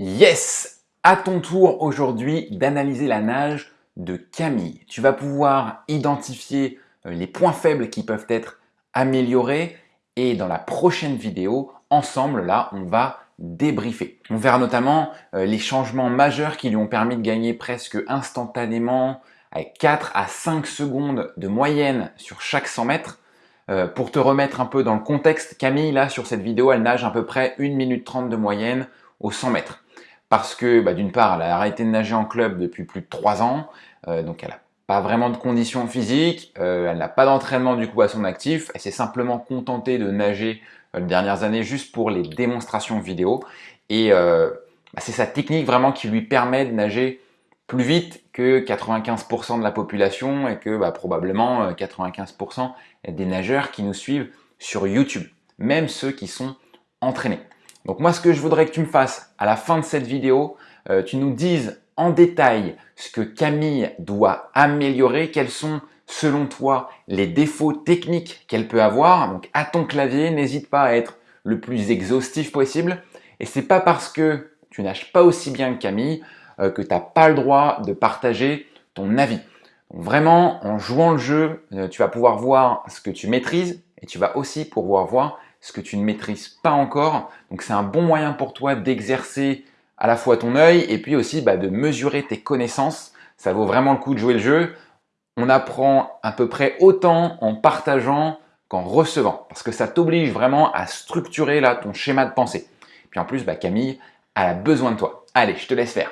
Yes À ton tour aujourd'hui d'analyser la nage de Camille. Tu vas pouvoir identifier euh, les points faibles qui peuvent être améliorés et dans la prochaine vidéo, ensemble, là, on va débriefer. On verra notamment euh, les changements majeurs qui lui ont permis de gagner presque instantanément avec 4 à 5 secondes de moyenne sur chaque 100 mètres. Euh, pour te remettre un peu dans le contexte, Camille, là, sur cette vidéo, elle nage à peu près 1 minute 30 de moyenne aux 100 mètres. Parce que, bah, d'une part, elle a arrêté de nager en club depuis plus de 3 ans, euh, donc elle n'a pas vraiment de conditions physiques, euh, elle n'a pas d'entraînement du coup à son actif, elle s'est simplement contentée de nager les dernières années juste pour les démonstrations vidéo. Et bah, c'est sa technique vraiment qui lui permet de nager plus vite que 95% de la population et que bah, probablement 95% euh, des nageurs qui nous suivent sur YouTube, même ceux qui sont entraînés. Donc moi, ce que je voudrais que tu me fasses à la fin de cette vidéo, euh, tu nous dises en détail ce que Camille doit améliorer, quels sont selon toi les défauts techniques qu'elle peut avoir. Donc à ton clavier, n'hésite pas à être le plus exhaustif possible. Et c'est pas parce que tu nages pas aussi bien que Camille euh, que tu n'as pas le droit de partager ton avis. vraiment, en jouant le jeu, euh, tu vas pouvoir voir ce que tu maîtrises et tu vas aussi pouvoir voir ce que tu ne maîtrises pas encore. Donc c'est un bon moyen pour toi d'exercer à la fois ton œil et puis aussi bah, de mesurer tes connaissances. Ça vaut vraiment le coup de jouer le jeu. On apprend à peu près autant en partageant qu'en recevant parce que ça t'oblige vraiment à structurer là ton schéma de pensée. Puis en plus, bah, Camille, elle a besoin de toi. Allez, je te laisse faire.